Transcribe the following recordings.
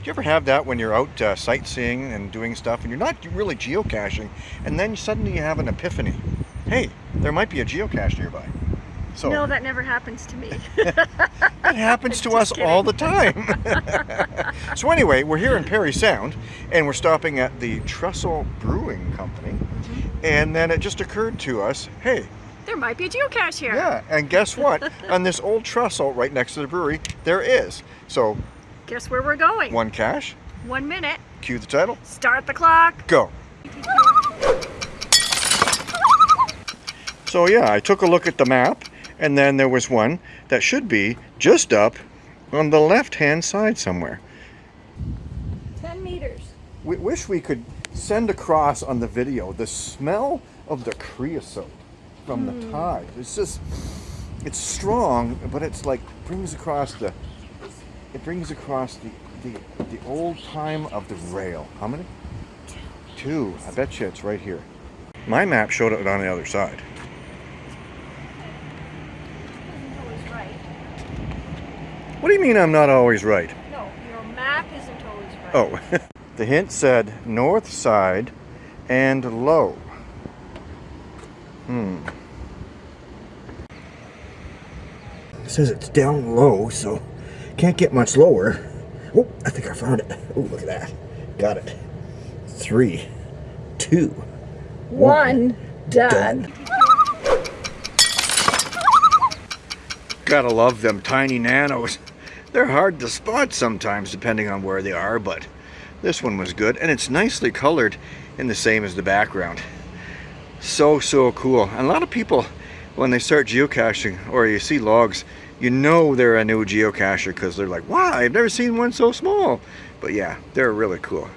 Do you ever have that when you're out uh, sightseeing and doing stuff and you're not really geocaching and then suddenly you have an epiphany? Hey, there might be a geocache nearby. So No, that never happens to me. it happens to us all the time. so anyway, we're here in Parry Sound and we're stopping at the Trestle Brewing Company. And then it just occurred to us, hey, there might be a geocache here. yeah, and guess what? On this old trestle right next to the brewery, there is. So Guess where we're going? one cache. One minute. cue the title, Start the clock. go. So yeah, I took a look at the map and then there was one that should be just up on the left hand side somewhere. 10 meters. We wish we could send across on the video the smell of the creosote from the hmm. tide. It's just, it's strong, but it's like brings across the, it brings across the, the, the old time of the rail. How many? Two. I bet you it's right here. My map showed it on the other side. What do you mean I'm not always right? No, your map isn't always right. Oh, the hint said north side and low. Hmm. It says it's down low, so can't get much lower. Oh, I think I found it. Oh, look at that. Got it. Three, two, One. Done. Gotta love them tiny nanos. They're hard to spot sometimes depending on where they are, but this one was good. And it's nicely colored in the same as the background. So, so cool. And a lot of people, when they start geocaching or you see logs, you know they're a new geocacher because they're like, wow, I've never seen one so small. But yeah, they're really cool.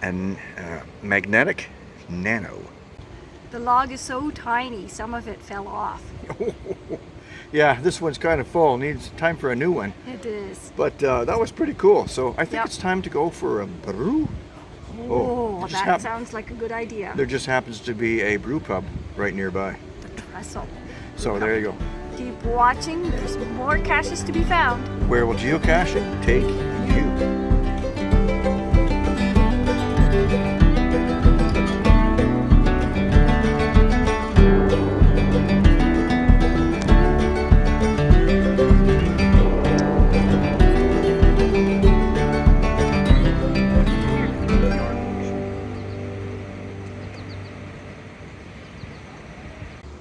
And uh, magnetic nano. The log is so tiny, some of it fell off. yeah, this one's kind of full. Needs time for a new one. It is. But uh, that was pretty cool. So I think Yep. it's time to go for a brew. Oh, just that sounds like a good idea. There just happens to be a brew pub right nearby. The trestle. So there you go. Keep watching. There's more caches to be found. Where will geocaching take you?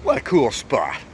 What a cool spot.